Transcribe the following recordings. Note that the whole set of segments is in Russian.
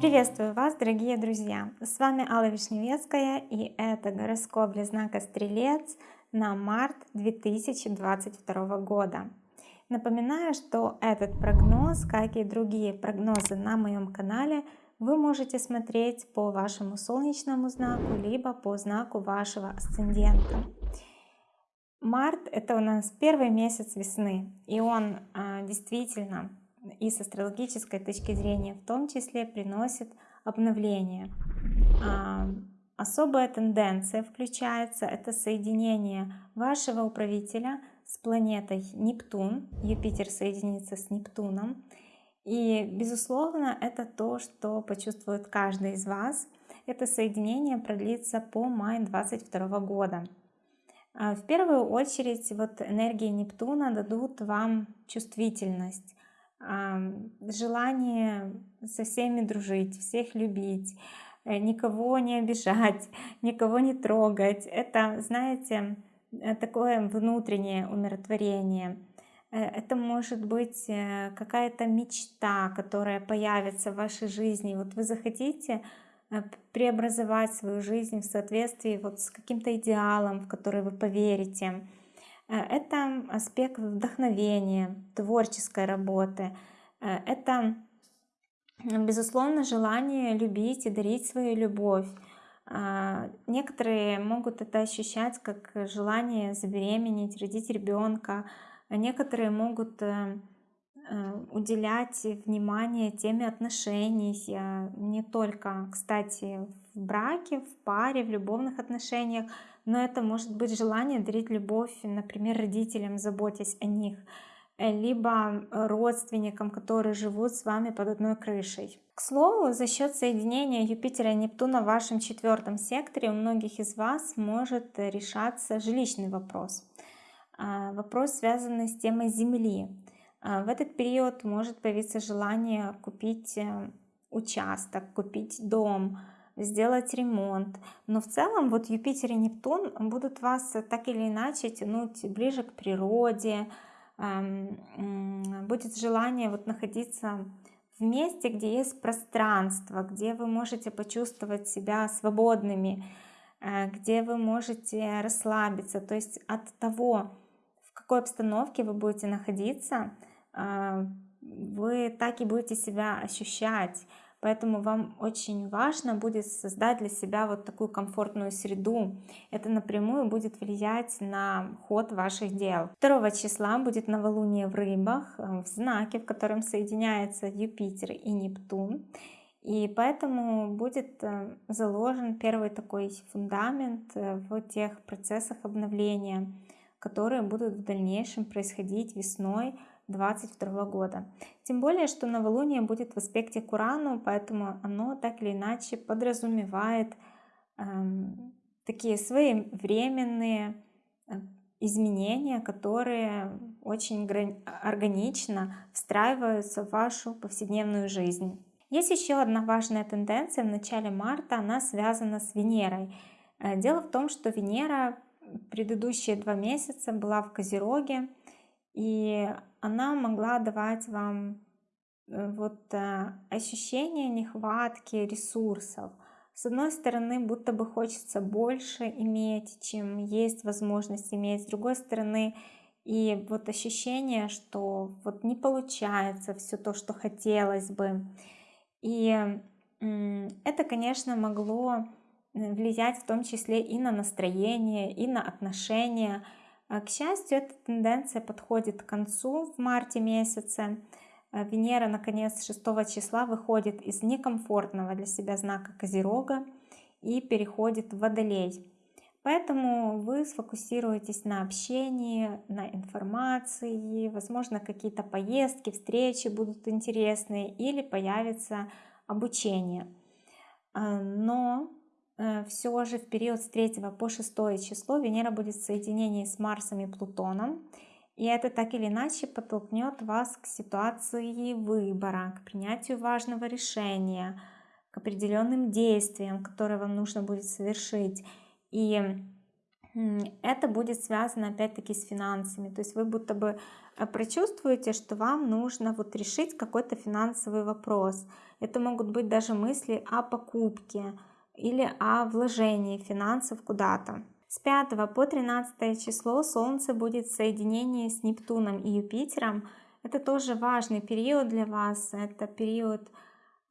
Приветствую вас, дорогие друзья! С вами Алла Вишневецкая и это гороскоп для знака Стрелец на март 2022 года. Напоминаю, что этот прогноз, как и другие прогнозы на моем канале, вы можете смотреть по вашему солнечному знаку, либо по знаку вашего асцендента. Март это у нас первый месяц весны, и он а, действительно и с астрологической точки зрения в том числе приносит обновление. А, особая тенденция включается, это соединение вашего управителя с планетой Нептун, Юпитер соединится с Нептуном, и безусловно это то, что почувствует каждый из вас. Это соединение продлится по май 22 года. А, в первую очередь вот энергии Нептуна дадут вам чувствительность, желание со всеми дружить, всех любить, э, никого не обижать, никого не трогать. Это, знаете, э, такое внутреннее умиротворение. Э, это может быть какая-то мечта, которая появится в вашей жизни. Вот вы захотите преобразовать свою жизнь в соответствии вот с каким-то идеалом, в который вы поверите. Э, это аспект вдохновения, творческой работы. Э, это, безусловно, желание любить и дарить свою любовь. Э, некоторые могут это ощущать как желание забеременеть, родить ребенка. Некоторые могут уделять внимание теме отношений, не только, кстати, в браке, в паре, в любовных отношениях, но это может быть желание дарить любовь, например, родителям, заботясь о них, э, либо родственникам, которые живут с вами под одной крышей. К слову, за счет соединения Юпитера и Нептуна в вашем четвертом секторе у многих из вас может решаться жилищный вопрос. А, вопрос, связанный с темой Земли. А, в этот период может появиться желание купить э, участок, купить дом, сделать ремонт. Но в целом вот Юпитер и Нептун будут вас так или иначе тянуть ближе к природе, будет желание вот находиться в месте, где есть пространство, где вы можете почувствовать себя свободными, э, где вы можете расслабиться. То есть от того, в какой обстановке вы будете находиться, вы так и будете себя ощущать. Поэтому вам очень важно будет создать для себя вот такую комфортную среду. Это напрямую будет влиять на ход ваших дел. 2 числа будет новолуние в рыбах, э, в знаке, в котором соединяются Юпитер и Нептун. И поэтому будет э, заложен первый такой фундамент э, в тех процессах обновления, которые будут в дальнейшем происходить весной 2022 года. Тем более, что новолуние будет в аспекте к Урану, поэтому оно так или иначе подразумевает эм, такие своевременные э, изменения, которые очень органично встраиваются в вашу повседневную жизнь. Есть еще одна важная тенденция в начале марта, она связана с Венерой. Э, дело в том, что Венера предыдущие два месяца была в Козероге, и она могла давать вам э, вот э, ощущение нехватки ресурсов. С одной стороны, будто бы хочется больше иметь, чем есть возможность иметь. С другой стороны, и вот ощущение, что вот не получается все то, что хотелось бы. И это, конечно, могло э, влиять в том числе и на настроение, и на отношения, а, к счастью, эта тенденция подходит к концу в марте месяце. А, Венера, наконец, 6 числа выходит из некомфортного для себя знака Козерога и переходит в Водолей. Поэтому вы сфокусируетесь на общении, на информации, возможно, какие-то поездки, встречи будут интересные или появится обучение. А, но Э, все же в период с 3 по 6 число Венера будет в соединении с Марсом и Плутоном. И это так или иначе подтолкнет вас к ситуации выбора, к принятию важного решения, к определенным действиям, которые вам нужно будет совершить. И это будет связано опять-таки с финансами. То есть вы будто бы э, прочувствуете, что вам нужно вот решить какой-то финансовый вопрос. Это могут быть даже мысли о покупке или о вложении финансов куда-то. С 5 по 13 число Солнце будет в соединении с Нептуном и Юпитером. Это тоже важный период для вас. Это период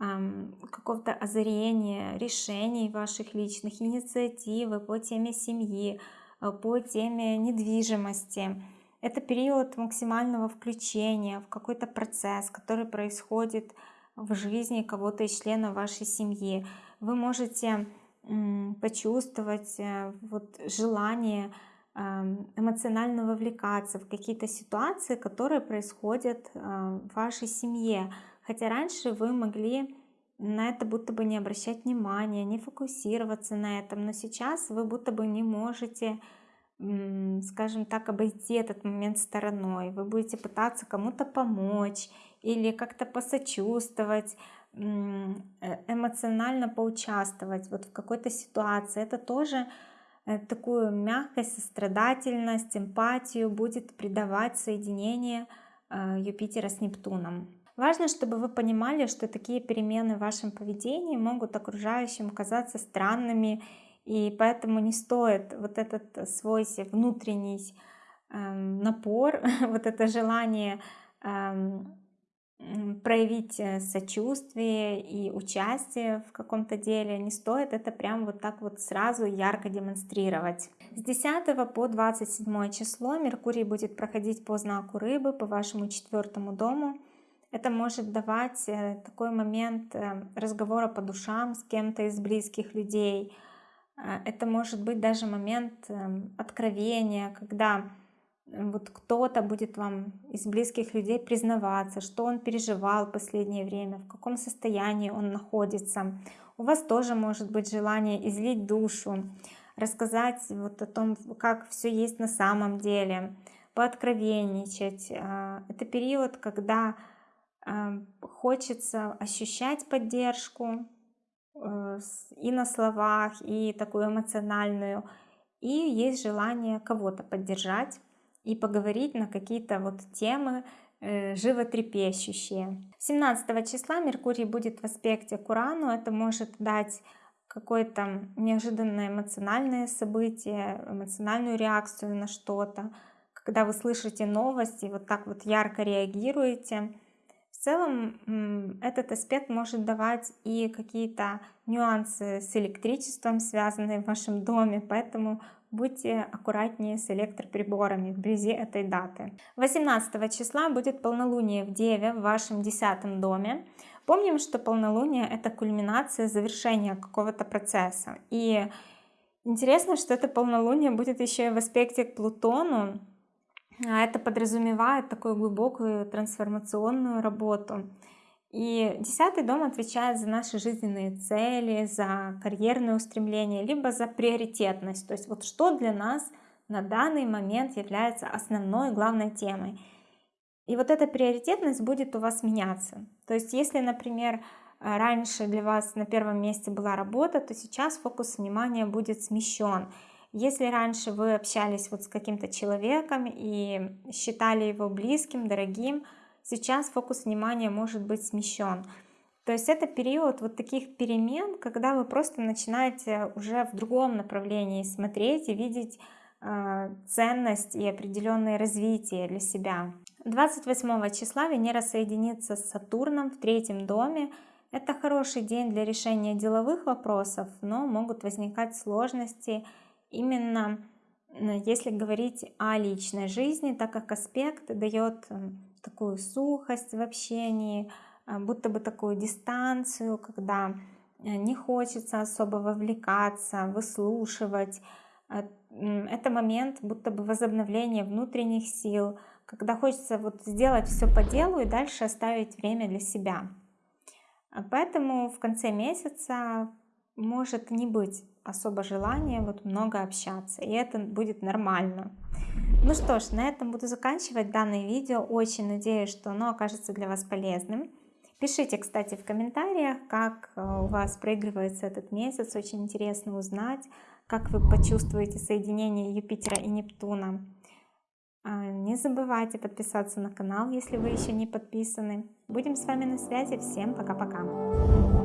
эм, какого-то озарения, решений ваших личных, инициативы по теме семьи, э, по теме недвижимости. Это период максимального включения в какой-то процесс, который происходит в жизни кого-то из членов вашей семьи. Вы можете почувствовать э, вот желание эмоционально вовлекаться в какие-то ситуации, которые происходят э, в вашей семье. Хотя раньше вы могли на это будто бы не обращать внимания, не фокусироваться на этом, но сейчас вы будто бы не можете скажем так, обойти этот момент стороной. Вы будете пытаться кому-то помочь или как-то посочувствовать, эмоционально поучаствовать вот в какой-то ситуации. Это тоже э, такую мягкость, сострадательность, эмпатию будет придавать соединение э, Юпитера с Нептуном. Важно, чтобы вы понимали, что такие перемены в вашем поведении могут окружающим казаться странными и поэтому не стоит вот этот свой внутренний эм, напор, вот это желание эм, проявить э, сочувствие и участие в каком-то деле, не стоит это прям вот так вот сразу ярко демонстрировать. С 10 по 27 число Меркурий будет проходить по знаку рыбы, по вашему четвертому дому. Это может давать э, такой момент э, разговора по душам с кем-то из близких людей, это может быть даже момент эм, откровения, когда вот кто-то будет вам из близких людей признаваться, что он переживал в последнее время, в каком состоянии он находится. У вас тоже может быть желание излить душу, рассказать вот о том, как все есть на самом деле, пооткровенничать. А, это период, когда эм, хочется ощущать поддержку, Э, и на словах, и такую эмоциональную. И есть желание кого-то поддержать и поговорить на какие-то вот темы э, животрепещущие. 17 числа Меркурий будет в аспекте к Урану. Это может дать какое-то неожиданное эмоциональное событие, эмоциональную реакцию на что-то. Когда вы слышите новости, вот так вот ярко реагируете, в целом этот аспект может давать и какие-то нюансы с электричеством, связанные в вашем доме, поэтому будьте аккуратнее с электроприборами вблизи этой даты. 18 числа будет полнолуние в Деве в вашем десятом доме. Помним, что полнолуние это кульминация завершения какого-то процесса. И интересно, что это полнолуние будет еще и в аспекте к Плутону, а это подразумевает такую глубокую трансформационную работу. И десятый дом отвечает за наши жизненные цели, за карьерные устремления, либо за приоритетность. То есть вот что для нас на данный момент является основной главной темой. И вот эта приоритетность будет у вас меняться. То есть если, например, раньше для вас на первом месте была работа, то сейчас фокус внимания будет смещен. Если раньше вы общались вот с каким-то человеком и считали его близким, дорогим, сейчас фокус внимания может быть смещен. То есть это период вот таких перемен, когда вы просто начинаете уже в другом направлении смотреть и видеть э, ценность и определенное развитие для себя. 28 числа Венера соединится с Сатурном в третьем доме. Это хороший день для решения деловых вопросов, но могут возникать сложности именно если говорить о личной жизни, так как аспект дает такую сухость в общении, а, будто бы такую дистанцию, когда э, не хочется особо вовлекаться, выслушивать. А, это момент будто бы возобновления внутренних сил, когда хочется вот сделать все по делу и дальше оставить время для себя. А поэтому в конце месяца может не быть особо желания вот много общаться, и это будет нормально. Ну что ж, на этом буду заканчивать данное видео. Очень надеюсь, что оно окажется для вас полезным. Пишите, кстати, в комментариях, как э, у вас проигрывается этот месяц. Очень интересно узнать, как вы почувствуете соединение Юпитера и Нептуна. А, не забывайте подписаться на канал, если вы еще не подписаны. Будем с вами на связи. Всем пока-пока.